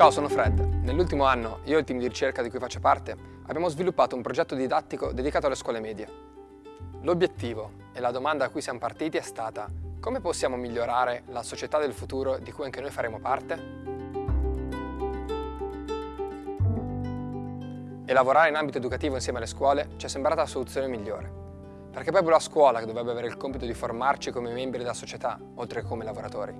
Ciao, sono Fred. Nell'ultimo anno, io e il team di ricerca di cui faccio parte, abbiamo sviluppato un progetto didattico dedicato alle scuole medie. L'obiettivo e la domanda a cui siamo partiti è stata come possiamo migliorare la società del futuro di cui anche noi faremo parte? E lavorare in ambito educativo insieme alle scuole ci è sembrata la soluzione migliore. Perché è proprio la scuola che dovrebbe avere il compito di formarci come membri della società, oltre che come lavoratori.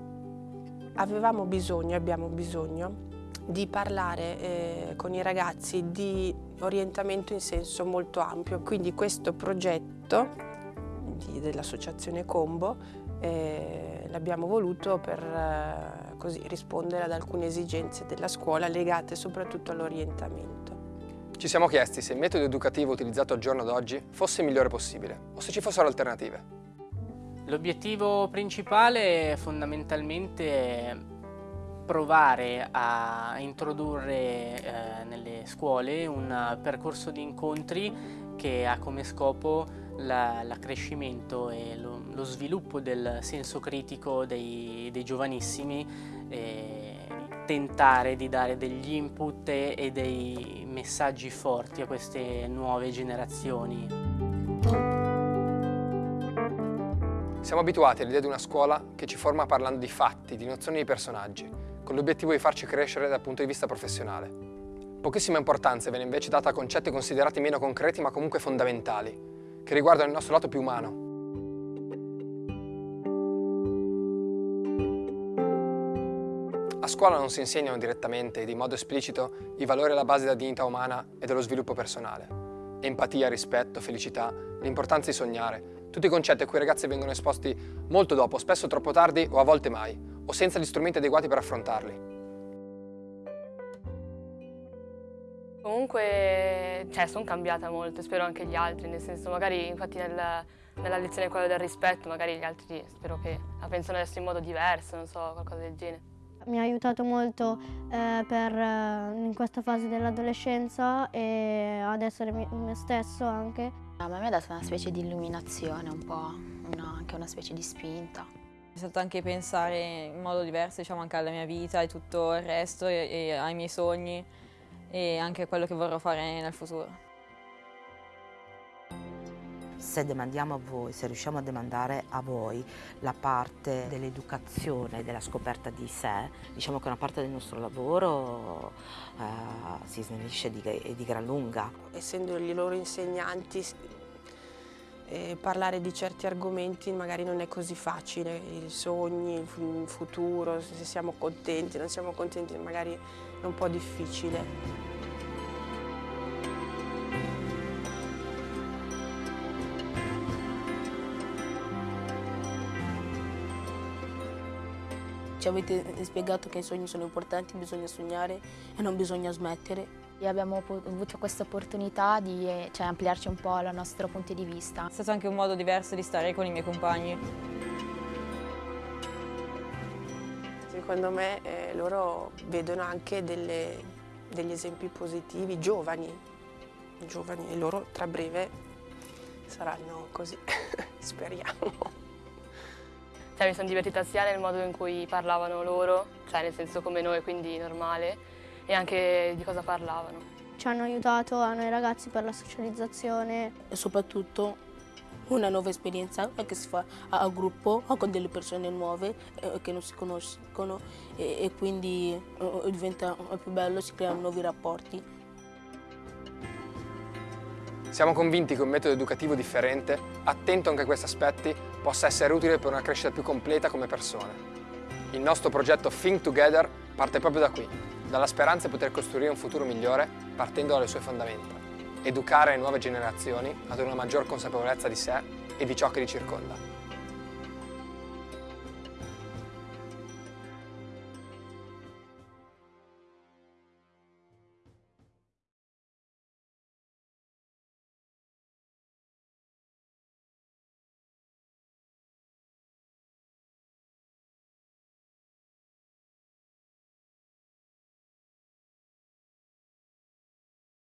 Avevamo bisogno, abbiamo bisogno di parlare eh, con i ragazzi di orientamento in senso molto ampio. Quindi questo progetto dell'associazione Combo eh, l'abbiamo voluto per eh, così, rispondere ad alcune esigenze della scuola legate soprattutto all'orientamento. Ci siamo chiesti se il metodo educativo utilizzato al giorno d'oggi fosse il migliore possibile o se ci fossero alternative. L'obiettivo principale fondamentalmente è provare a introdurre eh, nelle scuole un percorso di incontri che ha come scopo l'accrescimento e lo, lo, sviluppo del senso critico dei, dei giovanissimi e tentare di dare degli input e dei messaggi forti a queste nuove generazioni. Siamo abituati all'idea di una scuola che ci forma parlando di fatti, di nozioni di personaggi, con l'obiettivo di farci crescere dal punto di vista professionale. Pochissima importanza viene invece data a concetti considerati meno concreti ma comunque fondamentali, che riguardano il nostro lato più umano. A scuola non si insegnano direttamente ed in modo esplicito i valori alla base della dignità umana e dello sviluppo personale. Empatia, rispetto, felicità, l'importanza di sognare, tutti i concetti a cui i ragazzi vengono esposti molto dopo, spesso troppo tardi o a volte mai, o senza gli strumenti adeguati per affrontarli. Comunque, cioè, sono cambiata molto, spero anche gli altri, nel senso magari infatti nel, nella lezione quella del rispetto, magari gli altri spero che la pensano adesso in modo diverso, non so, qualcosa del genere. Mi ha aiutato molto eh, per, eh, in questa fase dell'adolescenza e ad essere me stesso anche. A me mi ha dato una specie di illuminazione un po', una, anche una specie di spinta. È stato anche pensare in modo diverso diciamo, anche alla mia vita e tutto il resto e, e ai miei sogni e anche a quello che vorrò fare nel futuro. Se demandiamo a voi, se riusciamo a demandare a voi la parte dell'educazione, della scoperta di sé, diciamo che una parte del nostro lavoro eh, si snellisce di, di gran lunga. Essendo i loro insegnanti eh, parlare di certi argomenti magari non è così facile, i sogni, il futuro, se siamo contenti, non siamo contenti, magari è un po' difficile. Ci avete spiegato che i sogni sono importanti, bisogna sognare e non bisogna smettere. E abbiamo avuto questa opportunità di eh, cioè, ampliarci un po' il nostro punto di vista. È stato anche un modo diverso di stare con i miei compagni. Secondo me eh, loro vedono anche delle, degli esempi positivi, giovani, giovani e loro tra breve saranno così, speriamo. Cioè, mi sono divertita sia nel modo in cui parlavano loro, cioè nel senso come noi, quindi normale, e anche di cosa parlavano. Ci hanno aiutato a noi ragazzi per la socializzazione. E soprattutto una nuova esperienza che si fa a, gruppo con delle persone nuove eh, che non si conoscono e, e quindi eh, diventa più bello, si creano nuovi rapporti. Siamo convinti che un metodo educativo differente, attento anche a questi aspetti, possa essere utile per una crescita più completa come persone. Il nostro progetto Think Together parte proprio da qui, dalla speranza di poter costruire un futuro migliore partendo dalle sue fondamenta, educare le nuove generazioni ad una maggior consapevolezza di sé e di ciò che li circonda.